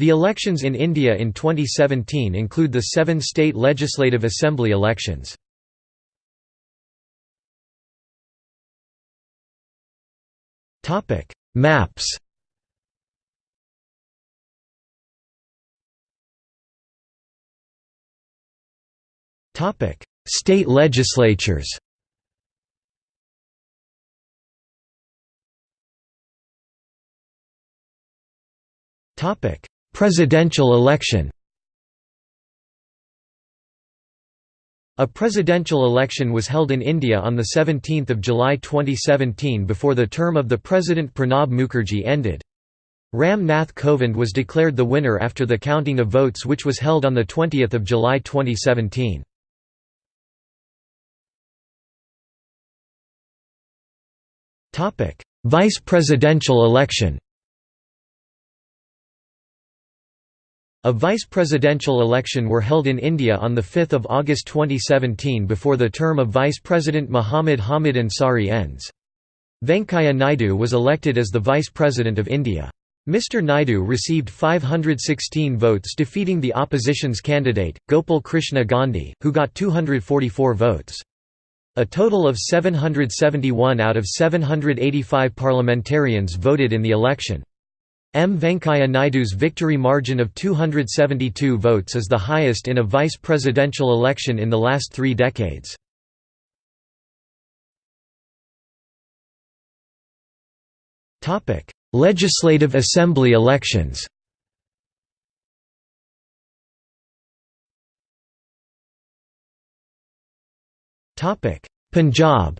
The elections in India in 2017 include the seven state legislative assembly elections. Maps State legislatures Presidential election A presidential election was held in India on 17 July 2017 before the term of the President Pranab Mukherjee ended. Ram Nath Kovind was declared the winner after the counting of votes which was held on 20 July 2017. Vice presidential election A vice presidential election were held in India on 5 August 2017 before the term of Vice President Muhammad Hamid Ansari ends. Venkaiah Naidu was elected as the Vice President of India. Mr. Naidu received 516 votes defeating the opposition's candidate, Gopal Krishna Gandhi, who got 244 votes. A total of 771 out of 785 parliamentarians voted in the election. M. Venkaiah Naidu's victory margin of 272 votes is the highest in a vice presidential election in the last three decades. Legislative Assembly elections Punjab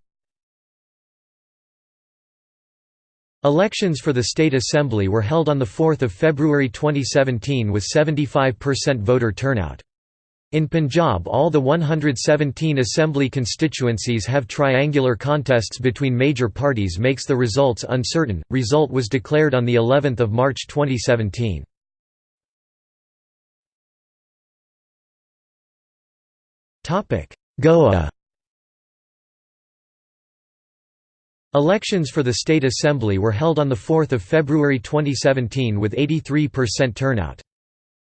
Elections for the State Assembly were held on 4 February 2017 with 75% voter turnout. In Punjab all the 117 assembly constituencies have triangular contests between major parties makes the results uncertain. Result was declared on the 11th of March 2017. Topic: Goa Elections for the State Assembly were held on 4 February 2017 with 83% turnout.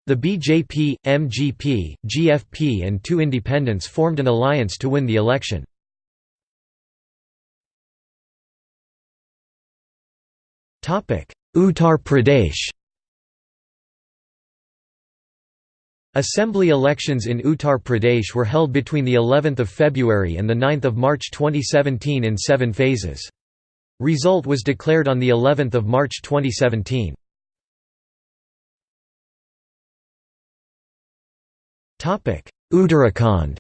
The BJP, MGP, GFP and two independents formed an alliance to win the election. Uttar Pradesh Assembly elections in Uttar Pradesh were held between the 11th of February and the 9th of March 2017 in 7 phases. Result was declared on the 11th of March 2017. Topic: Uttarakhand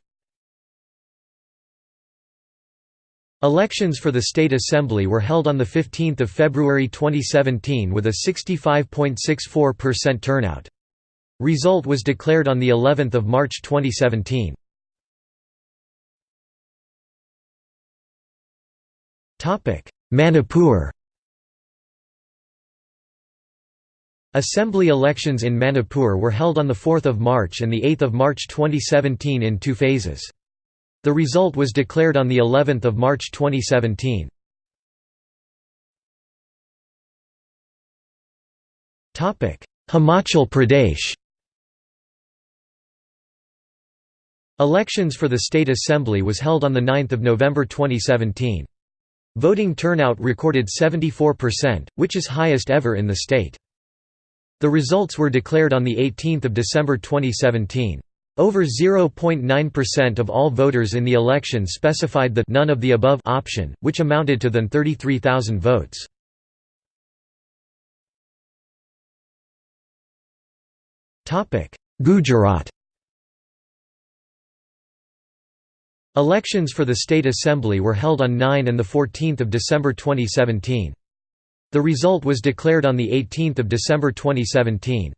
Elections for the State Assembly were held on 15 February 2017 with a 65.64% turnout. Result was declared on the 11th of March 2017. Topic: Manipur. Assembly elections in Manipur were held on the 4th of March and the 8th of March 2017 in two phases. The result was declared on the 11th of March 2017. Topic: Himachal Pradesh. Elections for the State Assembly was held on 9 November 2017. Voting turnout recorded 74%, which is highest ever in the state. The results were declared on 18 December 2017. Over 0.9% of all voters in the election specified the none of the above option, which amounted to than 33,000 votes. Gujarat Elections for the State Assembly were held on 9 and 14 December 2017. The result was declared on 18 December 2017.